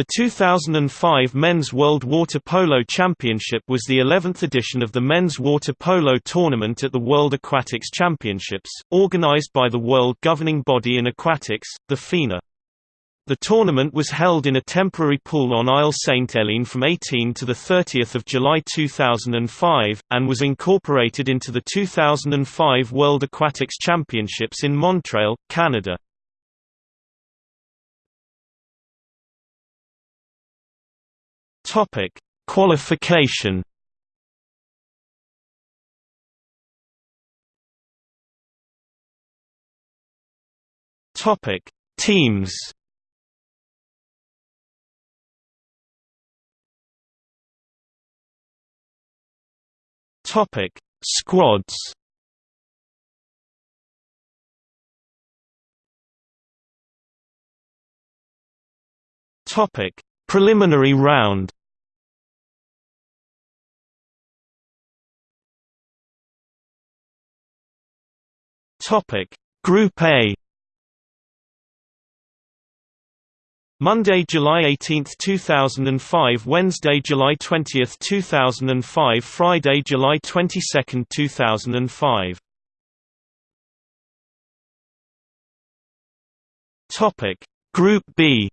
The 2005 Men's World Water Polo Championship was the 11th edition of the men's water polo tournament at the World Aquatics Championships, organized by the world governing body in aquatics, the FINA. The tournament was held in a temporary pool on Isle Sainte-Hélène from 18 to 30 July 2005, and was incorporated into the 2005 World Aquatics Championships in Montreal, Canada. Topic: Qualification. Topic: Teams. Topic: Squads. Topic: Preliminary round. Topic: Group A. Monday, July 18, 2005 Wednesday, July 20, 2005 Friday, July 22, 2005 Topic Group B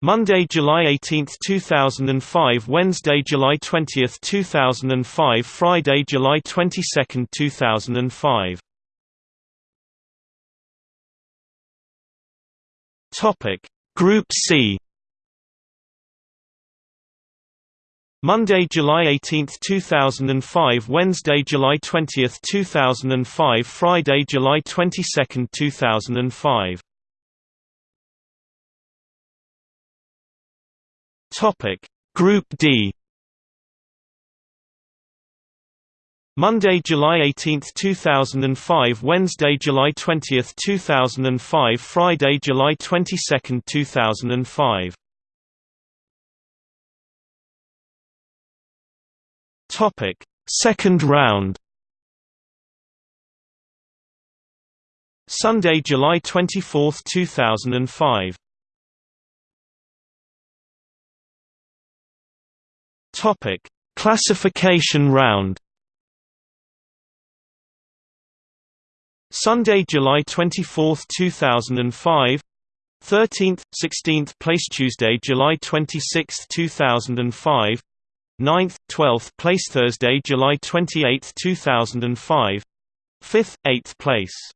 Monday, July 18, 2005 Wednesday, July 20, 2005 Friday, July 22, 2005 Topic. Group C. Monday, July 18, 2005 Wednesday, July 20, 2005 Friday, July 22, 2005 Topic. Group D. Monday, July 18, 2005 Wednesday, July 20, 2005 Friday, July 22, 2005 Topic. Second round. Sunday, July 24, 2005 Topic: Classification round. Sunday, July 24, 2005. 13th, 16th place Tuesday, July 26, 2005. 9th, 12th place Thursday, July 28, 2005. 5th, 8th place.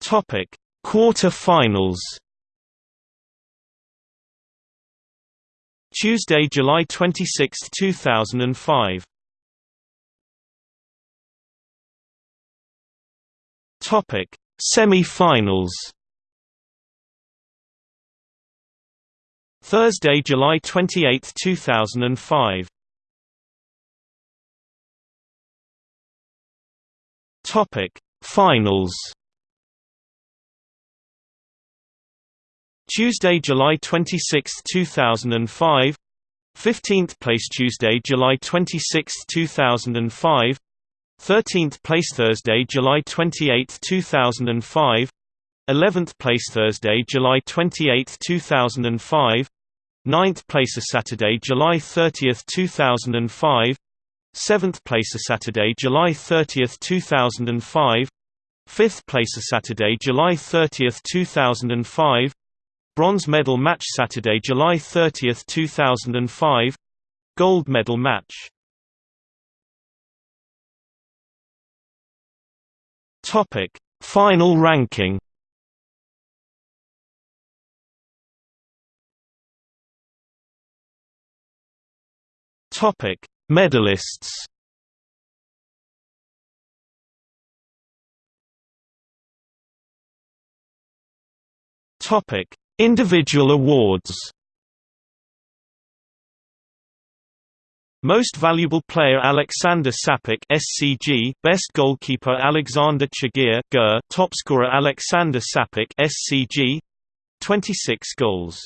Topic: Quarter-finals. Tuesday, July 26, 2005. Topic: Semi-finals. Thursday, July 28, 2005. Topic: Finals. Tuesday, July 26, 2005 15th place Tuesday, July 26, 2005 13th place Thursday, July 28, 2005 11th place Thursday, July 28, 2005 9th place a Saturday, July 30, 2005 7th place a Saturday, July 30, 2005 5th place a Saturday, July 30, 2005 Bronze medal match Saturday, July 30, 2005 Gold medal match. Topic: Final ranking. Topic: Medalists. Topic: Individual awards. Most Valuable Player Alexander Šapić SCG Best Goalkeeper Alexander Tchigir GER Top Scorer Alexander Šapić SCG 26 goals